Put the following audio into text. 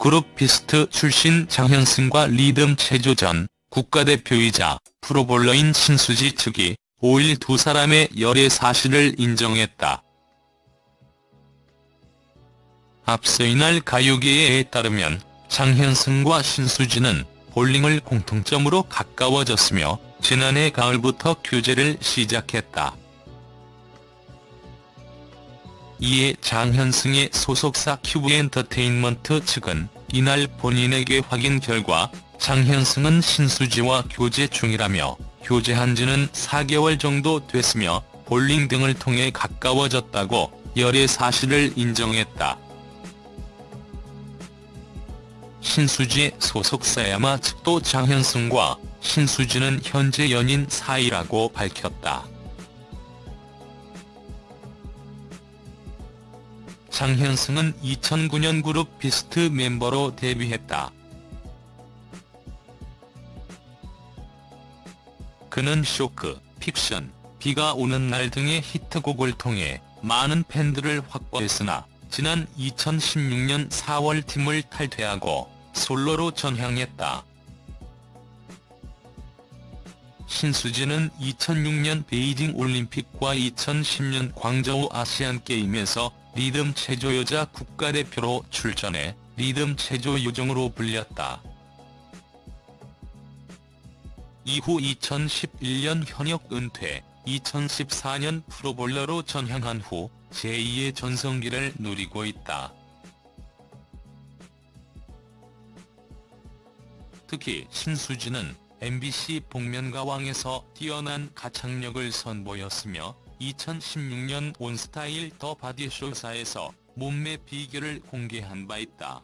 그룹 비스트 출신 장현승과 리듬 체조전 국가대표이자 프로볼러인 신수지 측이 5일 두 사람의 열애 사실을 인정했다. 앞서 이날 가요계에 따르면 장현승과 신수지는 볼링을 공통점으로 가까워졌으며 지난해 가을부터 교제를 시작했다. 이에 장현승의 소속사 큐브엔터테인먼트 측은 이날 본인에게 확인 결과 장현승은 신수지와 교제 중이라며 교제한 지는 4개월 정도 됐으며 볼링 등을 통해 가까워졌다고 열애 사실을 인정했다. 신수지의 소속사 야마 측도 장현승과 신수지는 현재 연인 사이라고 밝혔다. 장현승은 2009년 그룹 비스트 멤버로 데뷔했다. 그는 쇼크, 픽션, 비가 오는 날 등의 히트곡을 통해 많은 팬들을 확보했으나 지난 2016년 4월 팀을 탈퇴하고 솔로로 전향했다. 신수지는 2006년 베이징 올림픽과 2010년 광저우 아시안게임에서 리듬 체조 여자 국가대표로 출전해 리듬 체조 요정으로 불렸다. 이후 2011년 현역 은퇴, 2014년 프로볼러로 전향한 후 제2의 전성기를 누리고 있다. 특히 신수지는 MBC 복면가왕에서 뛰어난 가창력을 선보였으며 2016년 온스타일 더 바디쇼사에서 몸매 비결을 공개한 바 있다.